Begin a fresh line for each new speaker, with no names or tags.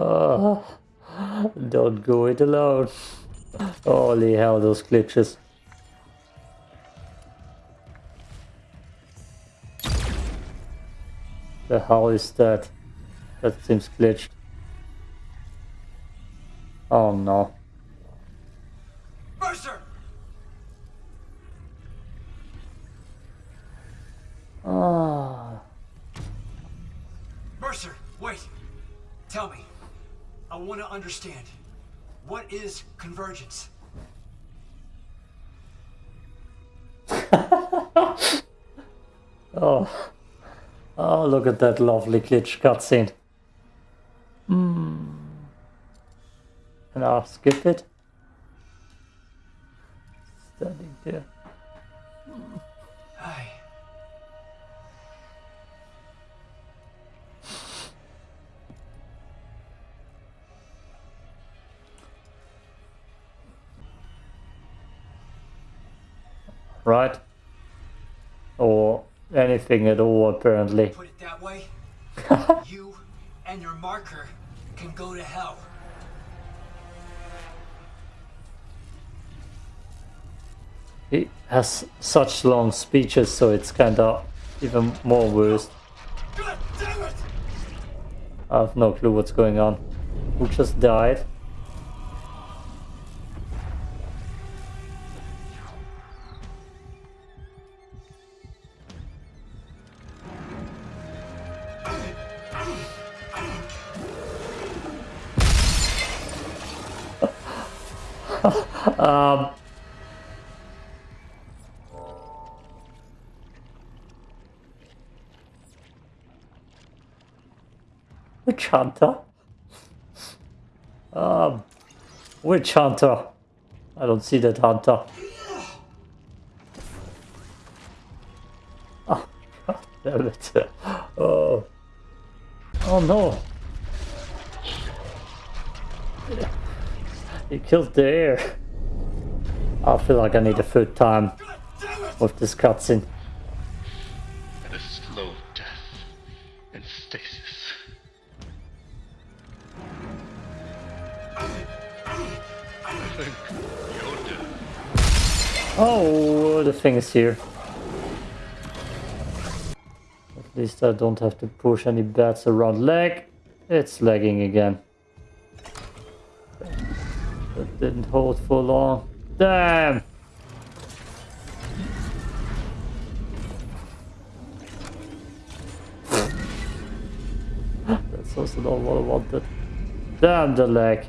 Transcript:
oh, don't go it alone. Holy hell, those glitches. The hell is that? That seems glitched. Oh no.
Mercer!
Ah.
Mercer, wait. Tell me. I want to understand. What is convergence?
Oh. Oh, look at that lovely glitch cutscene. Hmm. And I'll skip it. Standing there. Right? Or anything at all, apparently.
Put it that way, you and your marker can go to hell.
He has such long speeches, so it's kinda even more worse.
God damn it!
I have no clue what's going on. Who just died? Um, Witch Hunter? Um, Witch Hunter. I don't see that hunter. Oh, damn it. Oh. Oh no. He killed the air. I feel like I need a third time
it!
with this cutscene.
and a slow death in stasis. I think you're dead.
Oh, the thing is here. At least I don't have to push any bats around leg. It's lagging again. That didn't hold for long. Damn! That's also not what I wanted. Damn the lag.